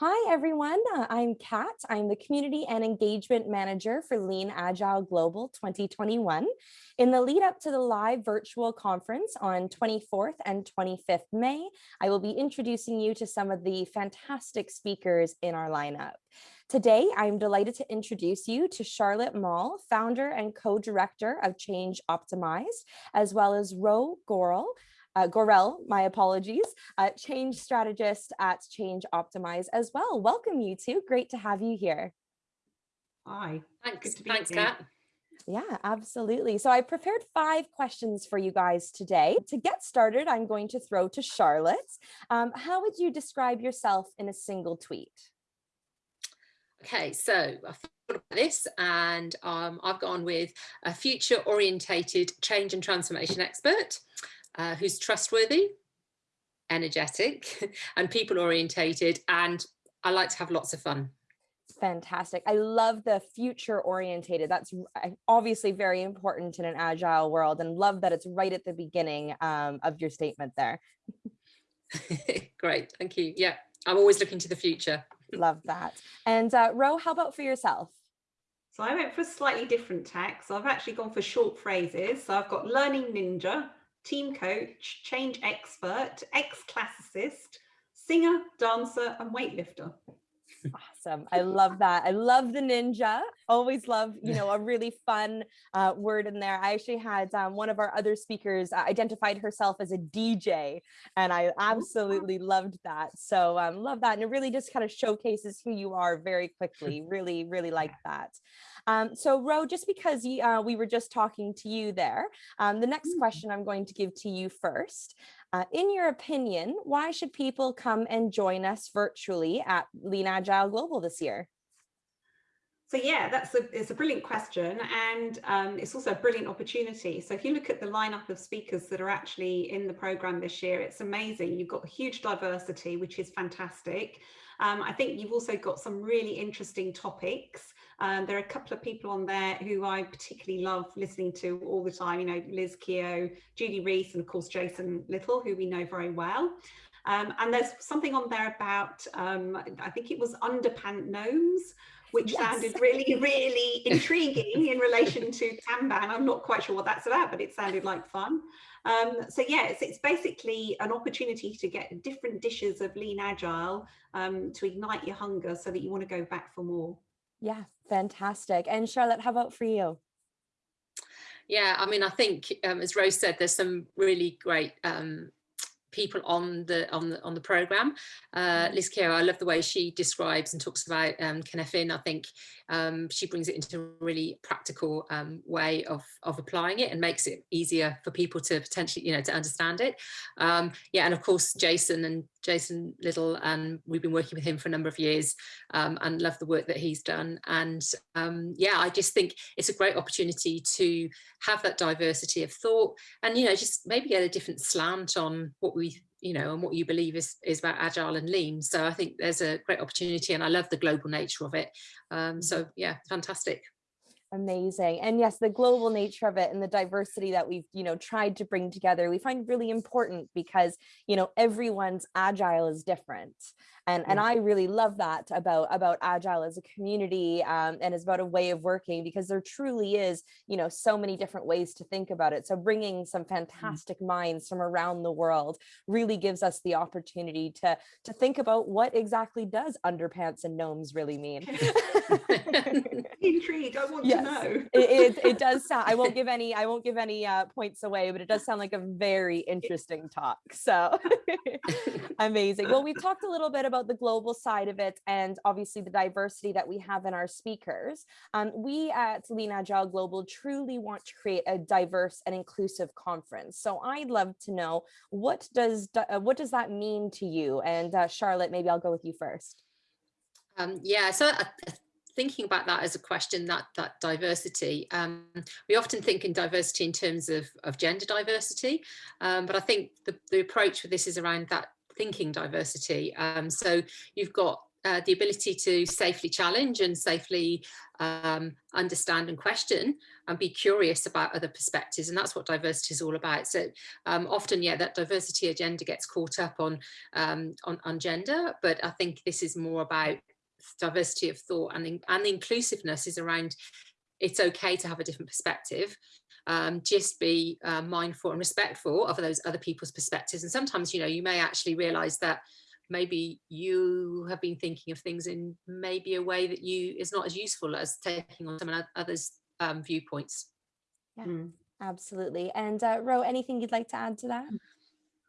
Hi, everyone. Uh, I'm Kat. I'm the Community and Engagement Manager for Lean Agile Global 2021. In the lead up to the live virtual conference on 24th and 25th May, I will be introducing you to some of the fantastic speakers in our lineup. Today, I'm delighted to introduce you to Charlotte Mall, founder and co-director of Change Optimized, as well as Ro Gorel, uh, Gorel, my apologies, uh, change strategist at Change Optimize as well. Welcome you two. Great to have you here. Hi. Thanks, thanks, Kat. Yeah, absolutely. So I prepared five questions for you guys today. To get started, I'm going to throw to Charlotte. Um, how would you describe yourself in a single tweet? Okay, so I thought about this and um, I've gone with a future orientated change and transformation expert uh, who's trustworthy, energetic and people orientated. And I like to have lots of fun. Fantastic. I love the future orientated. That's obviously very important in an agile world and love that it's right at the beginning um, of your statement there. Great. Thank you. Yeah, I'm always looking to the future. love that. And uh, Ro, how about for yourself? So I went for a slightly different tack. So I've actually gone for short phrases. So I've got learning ninja, team coach, change expert, ex-classicist, singer, dancer, and weightlifter. Awesome. I love that. I love the ninja. Always love, you know, a really fun uh, word in there. I actually had um, one of our other speakers uh, identified herself as a DJ and I absolutely loved that. So um, love that. And it really just kind of showcases who you are very quickly. Really, really like that. Um, so Ro, just because you, uh, we were just talking to you there, um, the next mm. question I'm going to give to you first. Uh, in your opinion, why should people come and join us virtually at Lean Agile Global this year? So yeah, that's a, it's a brilliant question and um, it's also a brilliant opportunity. So if you look at the lineup of speakers that are actually in the program this year, it's amazing. You've got huge diversity, which is fantastic. Um, I think you've also got some really interesting topics. Um, there are a couple of people on there who I particularly love listening to all the time, you know, Liz Keogh, Judy Rees, and of course, Jason Little, who we know very well. Um, and there's something on there about, um, I think it was underpant gnomes, which yes. sounded really, really intriguing in relation to Kanban. I'm not quite sure what that's about, but it sounded like fun. Um, so yeah, it's, it's, basically an opportunity to get different dishes of lean agile um, to ignite your hunger so that you want to go back for more. Yeah, fantastic. And Charlotte, how about for you? Yeah, I mean, I think, um, as Rose said, there's some really great um, people on the on the on the program. Uh, mm-hmm. Liz Keogh, I love the way she describes and talks about um. I think um, she brings it into a really practical um, way of of applying it and makes it easier for people to potentially you know to understand it. Um, yeah, and of course Jason and Jason Little, and we've been working with him for a number of years um, and love the work that he's done. And um, yeah, I just think it's a great opportunity to have that diversity of thought and, you know, just maybe get a different slant on what we, you know, and what you believe is, is about agile and lean. So I think there's a great opportunity and I love the global nature of it. Um, so yeah, fantastic. Amazing. And yes, the global nature of it and the diversity that we've, you know, tried to bring together, we find really important because, you know, everyone's agile is different. And, and I really love that about, about Agile as a community um, and as about a way of working because there truly is, you know, so many different ways to think about it. So bringing some mm. fantastic minds from around the world really gives us the opportunity to, to think about what exactly does underpants and gnomes really mean. Intrigued, I want yes, know. it, it, it, does sound, I won't give any, I won't give any uh, points away, but it does sound like a very interesting talk. So amazing. Well, we talked a little bit about about the global side of it and obviously the diversity that we have in our speakers, um, we at Lean Agile Global truly want to create a diverse and inclusive conference. So I'd love to know what does uh, what does that mean to you? And uh, Charlotte, maybe I'll go with you first. Um, yeah, so uh, thinking about that as a question that that diversity um, we often think in diversity in terms of, of gender diversity um, but I think the, the approach for this is around that thinking diversity. Um, so you've got uh, the ability to safely challenge and safely um, understand and question and be curious about other perspectives. And that's what diversity is all about. So um, often, yeah, that diversity agenda gets caught up on, um, on, on gender, but I think this is more about diversity of thought and, and inclusiveness is around it's okay to have a different perspective um, just be uh, mindful and respectful of those other people's perspectives. And sometimes you know you may actually realize that maybe you have been thinking of things in maybe a way that you is not as useful as taking on someone others um, viewpoints. Yeah mm. absolutely. And uh, ro anything you'd like to add to that?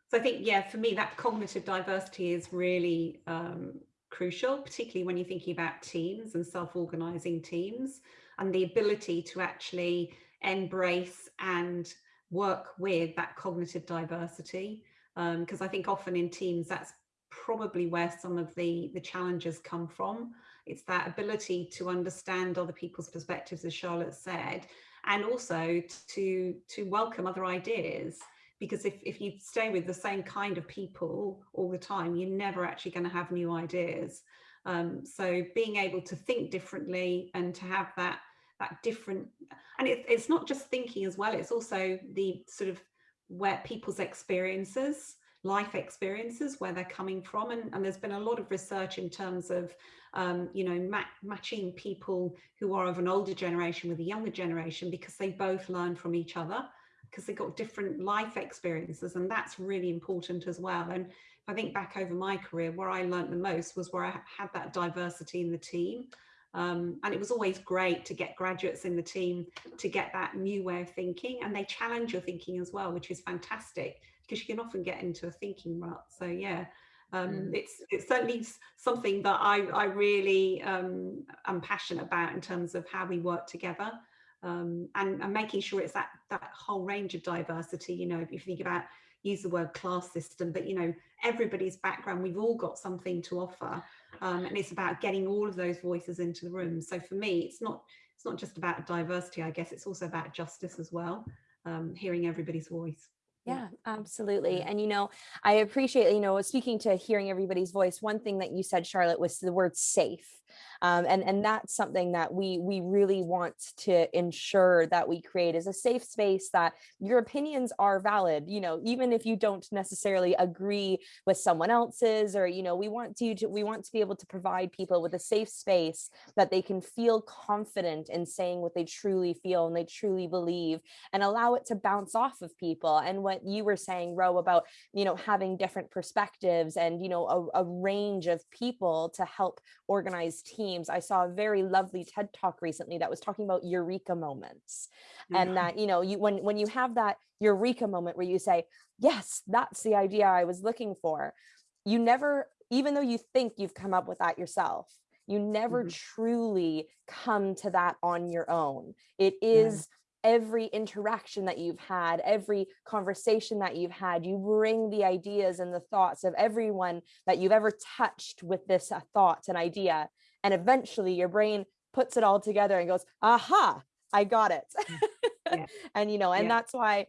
So i think yeah for me that cognitive diversity is really um, crucial particularly when you're thinking about teams and self-organizing teams and the ability to actually embrace and work with that cognitive diversity. Because um, I think often in teams that's probably where some of the the challenges come from. It's that ability to understand other people's perspectives as Charlotte said and also to to welcome other ideas because if, if you stay with the same kind of people all the time you're never actually going to have new ideas. Um, so being able to think differently and to have that that different and it, it's not just thinking as well it's also the sort of where people's experiences life experiences where they're coming from and, and there's been a lot of research in terms of um, you know ma matching people who are of an older generation with a younger generation because they both learn from each other because they've got different life experiences and that's really important as well and if I think back over my career where I learned the most was where I had that diversity in the team um, and it was always great to get graduates in the team to get that new way of thinking and they challenge your thinking as well, which is fantastic because you can often get into a thinking rut. So yeah, um, mm. it's it's certainly something that I, I really um, am passionate about in terms of how we work together um, and, and making sure it's that that whole range of diversity. You know, if you think about use the word class system, but you know, everybody's background, we've all got something to offer. Um, and it's about getting all of those voices into the room. So for me, it's not it's not just about diversity, I guess, it's also about justice as well, um, hearing everybody's voice. Yeah, absolutely. And, you know, I appreciate, you know, speaking to hearing everybody's voice, one thing that you said, Charlotte, was the word safe. Um, and, and that's something that we, we really want to ensure that we create is a safe space that your opinions are valid, you know, even if you don't necessarily agree with someone else's, or, you know, we want to, we want to be able to provide people with a safe space that they can feel confident in saying what they truly feel and they truly believe and allow it to bounce off of people. And what you were saying, Ro, about, you know, having different perspectives and, you know, a, a range of people to help organize teams. I saw a very lovely TED talk recently that was talking about eureka moments and that, you know, you when when you have that eureka moment where you say, yes, that's the idea I was looking for, you never, even though you think you've come up with that yourself, you never mm -hmm. truly come to that on your own. It is yeah every interaction that you've had, every conversation that you've had, you bring the ideas and the thoughts of everyone that you've ever touched with this uh, thought and idea. And eventually your brain puts it all together and goes, aha, I got it. Mm, yeah. and, you know, and yeah. that's why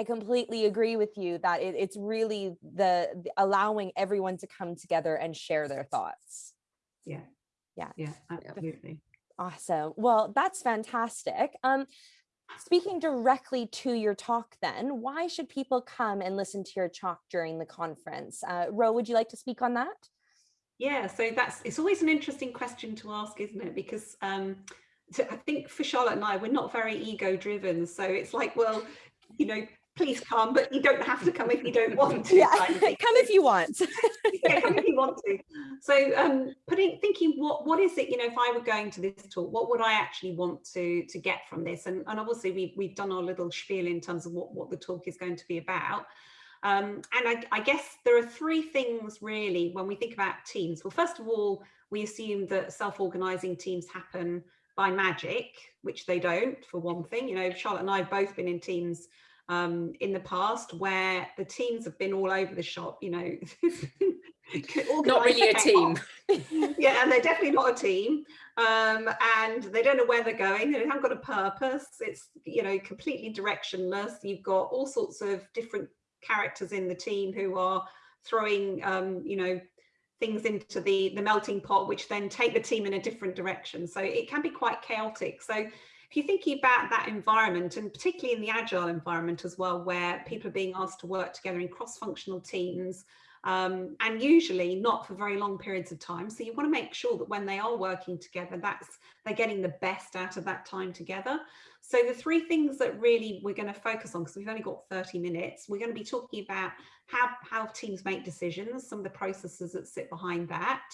I completely agree with you that it, it's really the, the allowing everyone to come together and share their thoughts. Yeah. Yeah. Yeah, absolutely. Awesome. Well, that's fantastic. Um, Speaking directly to your talk then, why should people come and listen to your talk during the conference? Uh, Ro, would you like to speak on that? Yeah, so that's, it's always an interesting question to ask, isn't it? Because um, I think for Charlotte and I, we're not very ego driven. So it's like, well, you know, please come, but you don't have to come if you don't want to. Yeah, come if you want. yeah, come if you want to. So um, putting thinking what what is it, you know, if I were going to this talk, what would I actually want to to get from this? And, and obviously we, we've done our little spiel in terms of what, what the talk is going to be about. Um, and I, I guess there are three things really when we think about teams. Well, first of all, we assume that self-organizing teams happen by magic, which they don't, for one thing. You know, Charlotte and I have both been in teams um, in the past where the teams have been all over the shop, you know. not really a team. yeah, and they're definitely not a team. Um, and they don't know where they're going. They haven't got a purpose. It's, you know, completely directionless. You've got all sorts of different characters in the team who are throwing, um, you know, things into the the melting pot which then take the team in a different direction. So it can be quite chaotic. So if you're thinking about that environment and particularly in the agile environment as well where people are being asked to work together in cross-functional teams um, and usually not for very long periods of time so you want to make sure that when they are working together that's they're getting the best out of that time together so the three things that really we're going to focus on, because we've only got 30 minutes, we're going to be talking about how, how teams make decisions, some of the processes that sit behind that,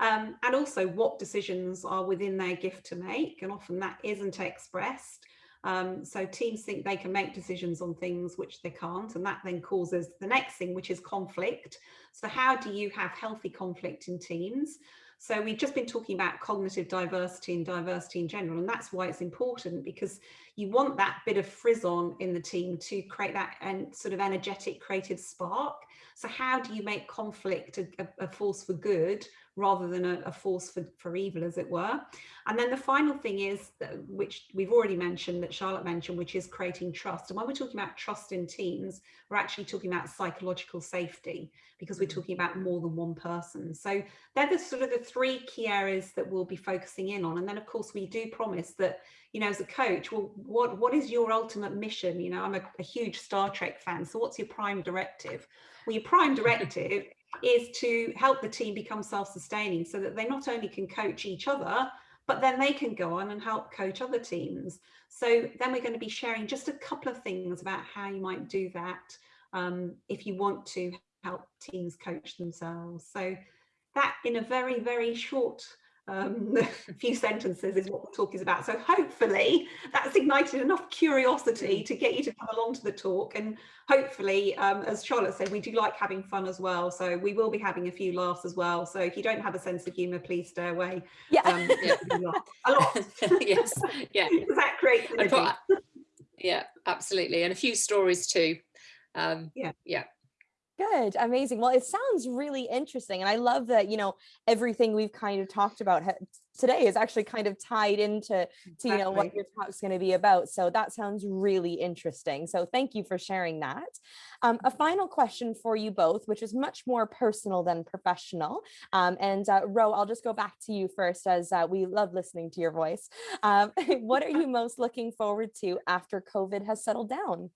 um, and also what decisions are within their gift to make. And often that isn't expressed. Um, so teams think they can make decisions on things which they can't, and that then causes the next thing, which is conflict. So how do you have healthy conflict in teams? So we've just been talking about cognitive diversity and diversity in general, and that's why it's important because you want that bit of frisson in the team to create that and sort of energetic creative spark. So how do you make conflict a, a force for good rather than a, a, force for, for evil, as it were. And then the final thing is, that, which we've already mentioned, that Charlotte mentioned, which is creating trust. And when we're talking about trust in teams, we're actually talking about psychological safety because we're mm. talking about more than one person. So they're the sort of the three key areas that we'll be focusing in on. And then, of course, we do promise that, you know, as a coach, well, what, what is your ultimate mission? You know, I'm a, a huge Star Trek fan. So what's your prime directive? Well, your prime directive is to help the team become self-sustaining so that they not only can coach each other, but then they can go on and help coach other teams. So then we're going to be sharing just a couple of things about how you might do that um, if you want to help teams coach themselves. So that in a very, very short um, few sentences is what the talk is about. So hopefully that's ignited enough curiosity to get you to come along to the talk. And hopefully, um, as Charlotte said, we do like having fun as well. So we will be having a few laughs as well. So if you don't have a sense of humour, please stay away. Yeah. Um, yeah. a lot. yes. Yeah. that great. Yeah, absolutely. And a few stories too. Um, yeah. Yeah. Good, amazing. Well, it sounds really interesting. And I love that, you know, everything we've kind of talked about today is actually kind of tied into, to, you know, what your talk's going to be about. So that sounds really interesting. So thank you for sharing that. Um, a final question for you both, which is much more personal than professional. Um, and uh, Ro, I'll just go back to you first as uh, we love listening to your voice. Um, what are you most looking forward to after COVID has settled down?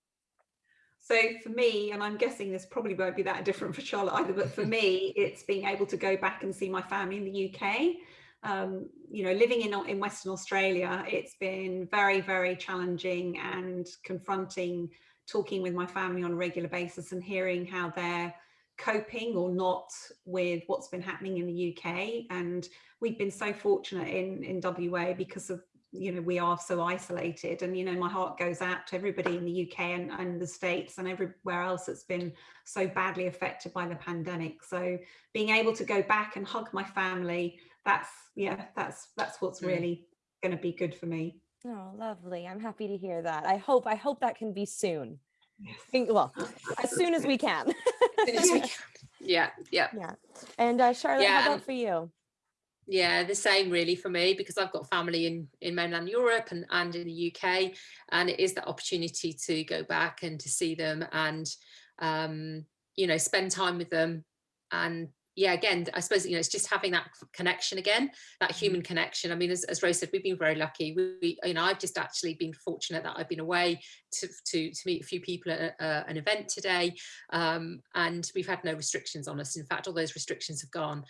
So for me, and I'm guessing this probably won't be that different for Charlotte either, but for me, it's being able to go back and see my family in the UK. Um, you know, living in, in Western Australia, it's been very, very challenging and confronting talking with my family on a regular basis and hearing how they're coping or not with what's been happening in the UK. And we've been so fortunate in, in WA because of you know we are so isolated and you know my heart goes out to everybody in the UK and, and the States and everywhere else that's been so badly affected by the pandemic. So being able to go back and hug my family that's yeah that's that's what's mm. really going to be good for me. Oh lovely. I'm happy to hear that. I hope I hope that can be soon. Yes. well as soon as we can. Yeah yeah. Yeah. And uh, Charlotte yeah. how about for you yeah the same really for me because I've got family in in mainland Europe and and in the UK and it is that opportunity to go back and to see them and um you know spend time with them. And yeah again I suppose you know it's just having that connection again that mm-hmm. human connection. I mean as, as Rose said we've been very lucky. We you know I've just actually been fortunate that I've been away to to, to meet a few people at a, an event today um, and we've had no restrictions on us. In fact all those restrictions have gone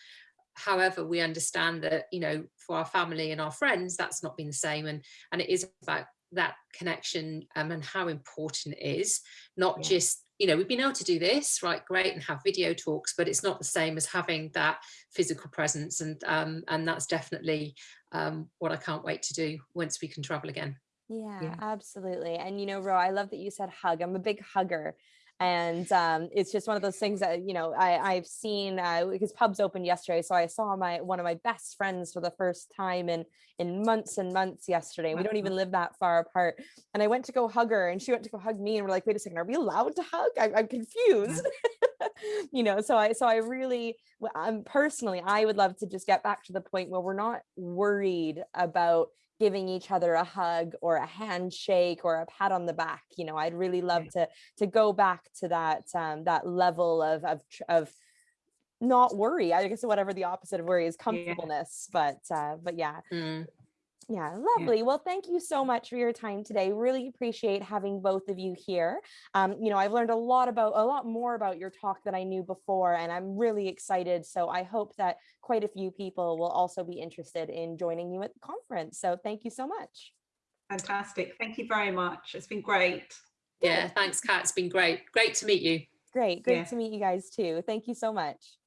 however we understand that you know for our family and our friends that's not been the same and and it is about that connection um, and how important it is not yeah. just you know we've been able to do this right great and have video talks but it's not the same as having that physical presence and um, and that's definitely um, what I can't wait to do once we can travel again yeah, yeah, absolutely. And you know, Ro, I love that you said hug. I'm a big hugger and um, it's just one of those things that you know I, I've seen uh, because pubs opened yesterday, so I saw my one of my best friends for the first time in in months and months yesterday. We don't even live that far apart, and I went to go hug her, and she went to go hug me, and we're like, wait a second, are we allowed to hug? I, I'm confused. you know so i so i really um personally i would love to just get back to the point where we're not worried about giving each other a hug or a handshake or a pat on the back you know i'd really love to to go back to that um, that level of of, of not worry. I guess whatever the opposite of worry is comfortableness. But uh, but yeah, Mm. Yeah, lovely. Well, thank you so much for your time today. Really appreciate having both of you here. Um, you know, I've learned a lot about a lot more about your talk than I knew before, and I'm really excited. So I hope that quite a few people will also be interested in joining you at the conference. So thank you so much. Fantastic. Thank you very much. It's been great. Yeah, thanks, Kat. It's been great. Great to meet you. Great, great Yeah. to meet you guys too. Thank you so much.